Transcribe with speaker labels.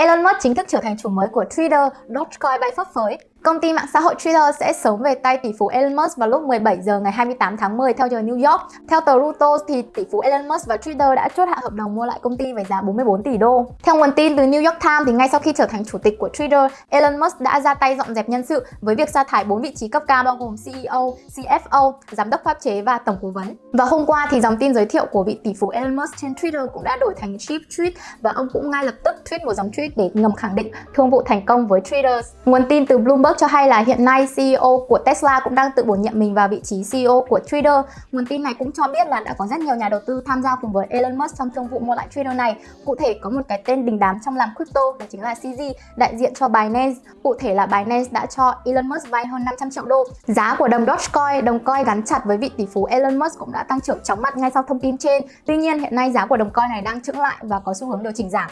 Speaker 1: Elon Musk chính thức trở thành chủ mới của Twitter, Dogecoin bay phấp phới. Công ty mạng xã hội Twitter sẽ sớm về tay tỷ phú Elon Musk vào lúc 17 giờ ngày 28 tháng 10 theo giờ New York. Theo tờ Reuters thì tỷ phú Elon Musk và Twitter đã chốt hạ hợp đồng mua lại công ty với giá 44 tỷ đô. Theo nguồn tin từ New York Times thì ngay sau khi trở thành chủ tịch của Twitter, Elon Musk đã ra tay dọn dẹp nhân sự với việc sa thải 4 vị trí cấp cao bao gồm CEO, CFO, giám đốc pháp chế và tổng cố vấn. Và hôm qua thì dòng tin giới thiệu của vị tỷ phú Elon Musk trên Twitter cũng đã đổi thành Chief Tweet và ông cũng ngay lập tức tweet một dòng tweet để ngầm khẳng định thương vụ thành công với Twitter. Nguồn tin từ Bloomberg. Bloomberg cho hay là hiện nay CEO của Tesla cũng đang tự bổ nhiệm mình vào vị trí CEO của Twitter. Nguồn tin này cũng cho biết là đã có rất nhiều nhà đầu tư tham gia cùng với Elon Musk trong thương vụ mua lại Twitter này. Cụ thể có một cái tên đình đám trong làm crypto đó chính là CZ, đại diện cho Binance. Cụ thể là Binance đã cho Elon Musk vay hơn 500 triệu đô. Giá của đồng Dogecoin, đồng coin gắn chặt với vị tỷ phú Elon Musk cũng đã tăng trưởng chóng mặt ngay sau thông tin trên. Tuy nhiên hiện nay giá của đồng coin này đang chững lại và có xu hướng điều chỉnh giảm.